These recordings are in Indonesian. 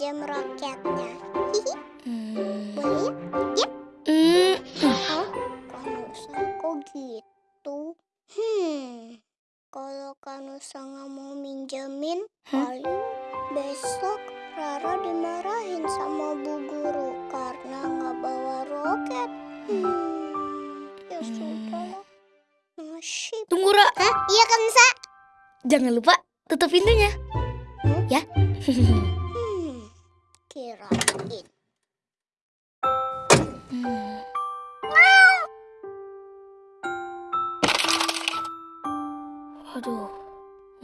pinjam roketnya. Hihi, Hmm. boleh ya? Yep. Hmm. Hah? Kanusa kok gitu? Hmm, kalau Kanusa nggak mau minjemin, paling besok Rara dimarahin sama bu guru karena nggak bawa roket. Hmm, ya Hmm. sudahlah. Nasib. Tunggu, Ra. Hah? Iya Kansa? Jangan lupa tutup pintunya. Hmm? Ya. Hmm, kirain. Hmm. Waduh,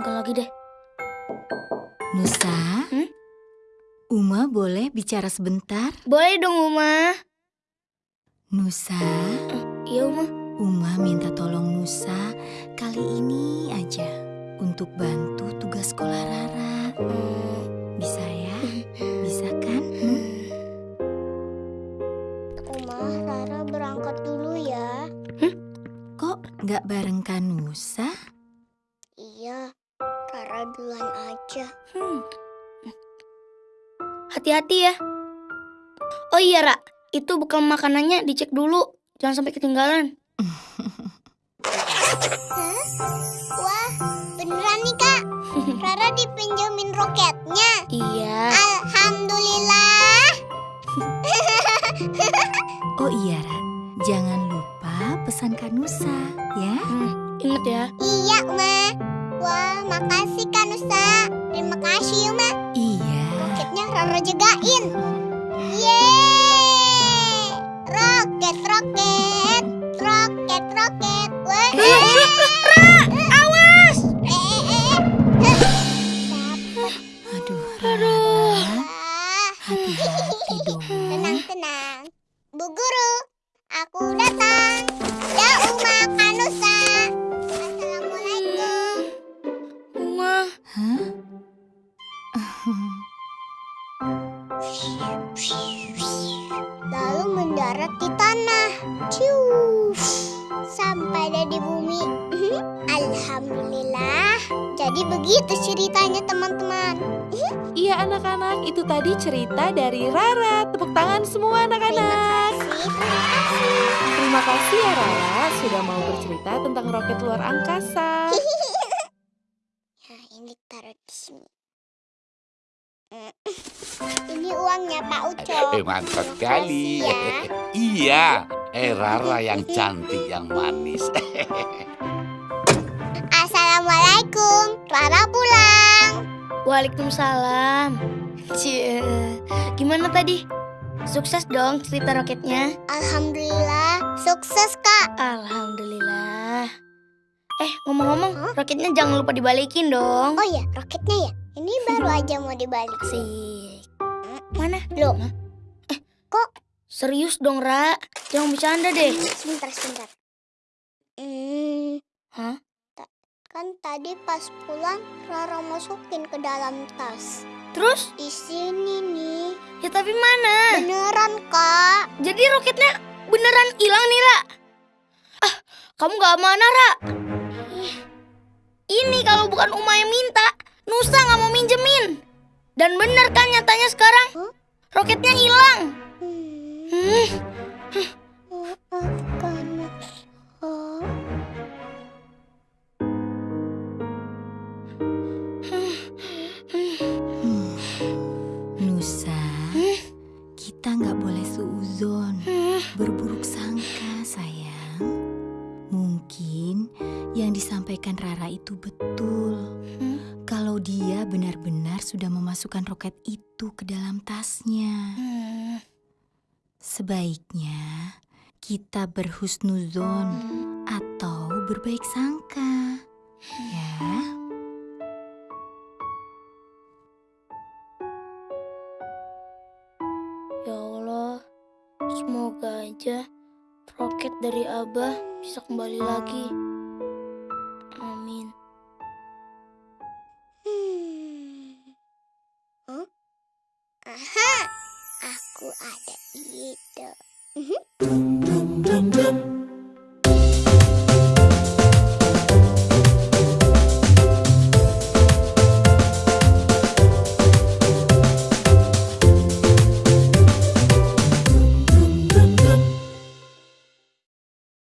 enggak lagi deh. Nusa, Hmm? Uma boleh bicara sebentar? Boleh dong, Uma. Nusa, Iya, Uma. Uma minta tolong Nusa kali ini aja untuk bantu tugas sekolah Rara. Hmm. Bisa ya? Bisa kan? Hmm? Uma, Rara berangkat dulu ya. Kok nggak bareng kan Nusa? Iya, Rara duluan aja. Hmm. Hati-hati ya. Oh iya, Ra. Itu bekal makanannya dicek dulu. Jangan sampai ketinggalan. Wah, dipinjemin roketnya. Iya. Alhamdulillah. Oh iya, Ra. Jangan lupa pesan Kak Nusa, ya? Hmm, ingat ya. Iya, Ma. Wah, makasih Kak Nusa. Terima kasih, Ma. Iya. Roketnya Rara jagain. Lalu mendarat di tanah. Sampai ada di bumi. Alhamdulillah. Jadi begitu ceritanya teman-teman. Iya anak-anak, itu tadi cerita dari Rara. Tepuk tangan semua anak-anak. Terima kasih. Terima kasih ya Rara sudah mau bercerita tentang roket luar angkasa. Nah, ini taruh di sini. Ini uangnya Pak Ucok. Eh, mantap sekali. Makasih ya. iya, eh Rara yang cantik, yang manis. Assalamualaikum. Rara pulang. Waalaikumsalam. Cie. Gimana tadi? Sukses dong cerita roketnya. Alhamdulillah, sukses Kak. Alhamdulillah. Eh, ngomong-ngomong, roketnya jangan lupa dibalikin dong. Oh ya, roketnya ya. Ini baru aja mau dibalik. Asik. Mana? Loh, Serius dong, Ra. Jangan bercanda deh. sebentar, sebentar. Hmm, Hah? kan tadi pas pulang Rara masukin ke dalam tas. Terus? Di sini nih. Ya tapi mana? Beneran Kak. Jadi roketnya beneran hilang nih, Ra. Ah, kamu gak mana, Ra? Ini kalau bukan Uma yang Nusa gak mau minjemin. Dan bener kan nyatanya sekarang? Roketnya hilang. Hmm. Nusa, kita nggak boleh suuzon, berburuk sangka sayang. Mungkin yang disampaikan Rara itu betul. Dia benar-benar sudah memasukkan roket itu ke dalam tasnya. hmm, Sebaiknya kita berhusnuzon atau berbaik sangka. Ya. Ya Allah, semoga aja roket dari Abah bisa kembali lagi. Aku ada. Mhm.